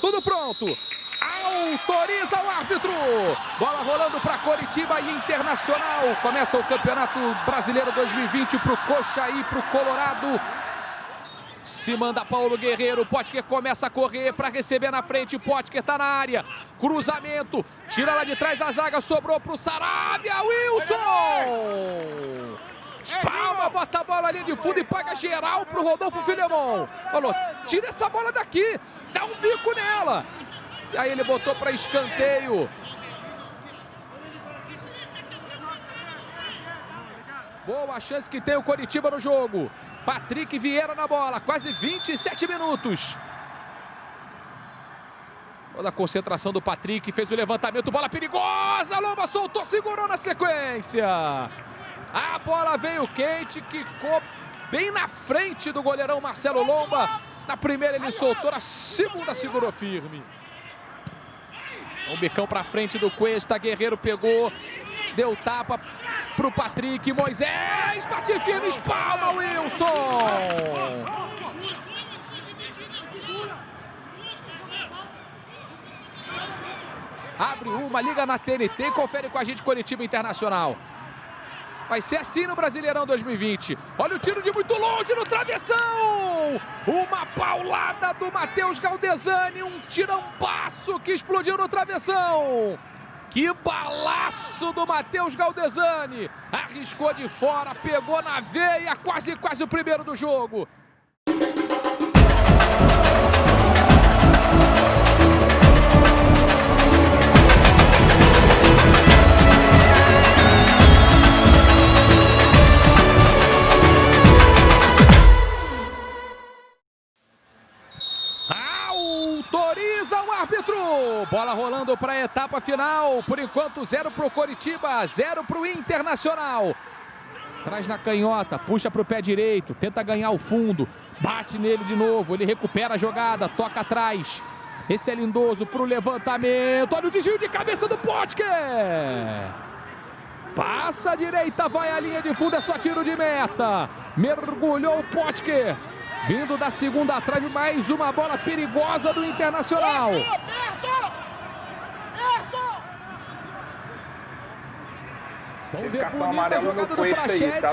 Tudo pronto. Autoriza o árbitro. Bola rolando para Coritiba e Internacional. Começa o Campeonato Brasileiro 2020 para o Coxa e para o Colorado. Se manda Paulo Guerreiro, Potker começa a correr para receber na frente, Potker está na área, cruzamento, tira lá de trás a zaga, sobrou para o Saravia, Wilson! Espalma, bota a bola ali de fundo e paga geral para o Rodolfo Filemon. Falou, tira essa bola daqui, dá um bico nela. E aí ele botou para escanteio. Boa chance que tem o Coritiba no jogo. Patrick Vieira na bola, quase 27 minutos. Toda a concentração do Patrick, fez o levantamento, bola perigosa, Lomba soltou, segurou na sequência. A bola veio quente, quicou bem na frente do goleirão Marcelo Lomba. Na primeira ele soltou, na segunda segurou firme. Um bicão para frente do Cuesta, Guerreiro pegou, deu tapa pro Patrick, Moisés, bate firme, espalma, Wilson! Abre uma, liga na TNT, confere com a gente Curitiba Internacional. Vai ser assim no Brasileirão 2020. Olha o tiro de muito longe no travessão. Uma paulada do Matheus Galdesani. Um tirambaço que explodiu no travessão. Que balaço do Matheus Galdesani. Arriscou de fora, pegou na veia, quase, quase o primeiro do jogo. Autoriza o árbitro. Bola rolando para a etapa final. Por enquanto, zero para o Coritiba, zero para o Internacional. Traz na canhota, puxa para o pé direito, tenta ganhar o fundo. Bate nele de novo, ele recupera a jogada, toca atrás. Esse é lindoso para o levantamento. Olha o desvio de cabeça do Potker. Passa a direita, vai à linha de fundo, é só tiro de meta. Mergulhou o Potker. Vindo da segunda trave, mais uma bola perigosa do Internacional. Vamos ver bonita a jogada do Prachete. Tá,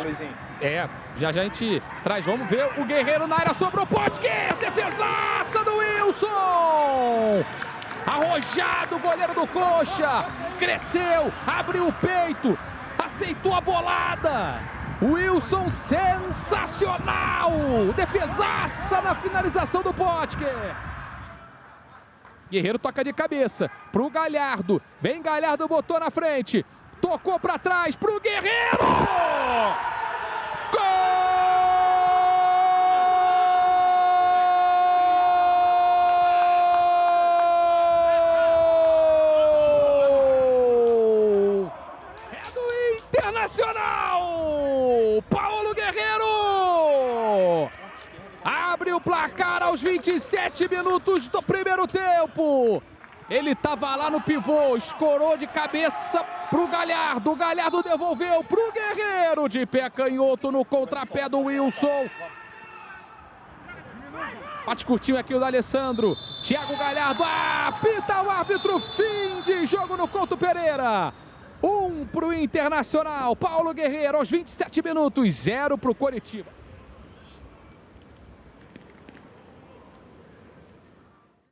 é, já, já a gente traz. Vamos ver o Guerreiro na área, sobrou Potker. Defesaça do Wilson. Arrojado o goleiro do Coxa. Cresceu, abriu o peito, aceitou a bolada. Wilson sensacional! Defesaça na finalização do Potker. Guerreiro toca de cabeça pro Galhardo. Vem Galhardo, botou na frente. Tocou para trás pro Guerreiro! O placar aos 27 minutos do primeiro tempo. Ele estava lá no pivô, escorou de cabeça pro Galhardo. O Galhardo devolveu pro Guerreiro. De pé canhoto no contrapé do Wilson. Bate curtinho aqui o da Alessandro. Thiago Galhardo. Apita o árbitro. Fim de jogo no Couto Pereira. Um pro Internacional. Paulo Guerreiro aos 27 minutos. Zero pro Coritiba.